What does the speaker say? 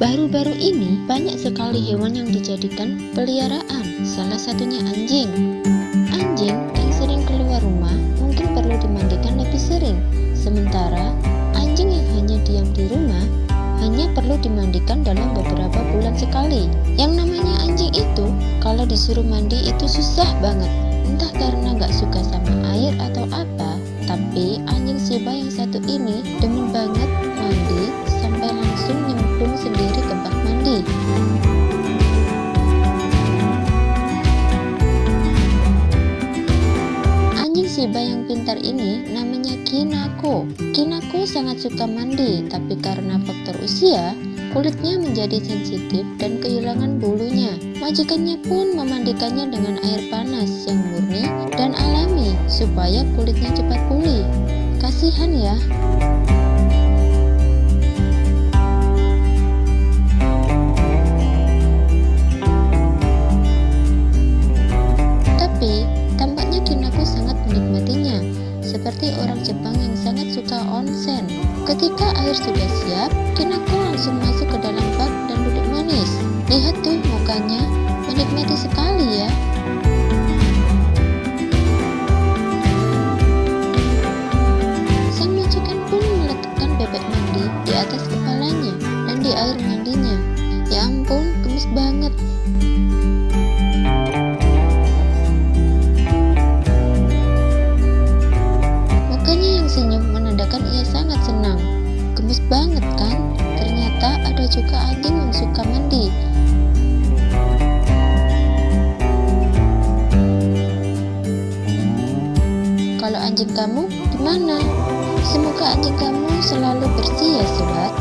Baru-baru ini banyak sekali hewan yang dijadikan peliharaan, salah satunya anjing. Anjing yang sering keluar rumah mungkin perlu dimandikan lebih sering, sementara anjing yang hanya diam di rumah hanya perlu dimandikan dalam beberapa bulan sekali. Yang namanya anjing itu, kalau disuruh mandi itu susah banget, entah karena nggak suka sama air atau apa, tapi anjing Shiba yang satu ini demen banget mandi sampai langsung nyemplung sendiri ini namanya Kinako. Kinako sangat suka mandi, tapi karena faktor usia, kulitnya menjadi sensitif dan kehilangan bulunya. Majikannya pun memandikannya dengan air panas yang murni dan alami supaya kulitnya cepat pulih. Kasihan ya. Tapi, seperti orang Jepang yang sangat suka onsen. Ketika air sudah siap, Kinako langsung masuk ke dalam bak dan duduk manis. Lihat tuh mukanya, menikmati sekali ya. Sang majikan pun meletakkan bebek mandi di atas kepalanya dan di air mandinya. Ya ampun, gemes banget. Menandakan ia sangat senang. Gemes banget kan? Ternyata ada juga anjing yang suka mandi. Kalau anjing kamu gimana? Semoga anjing kamu selalu bersih ya sobat.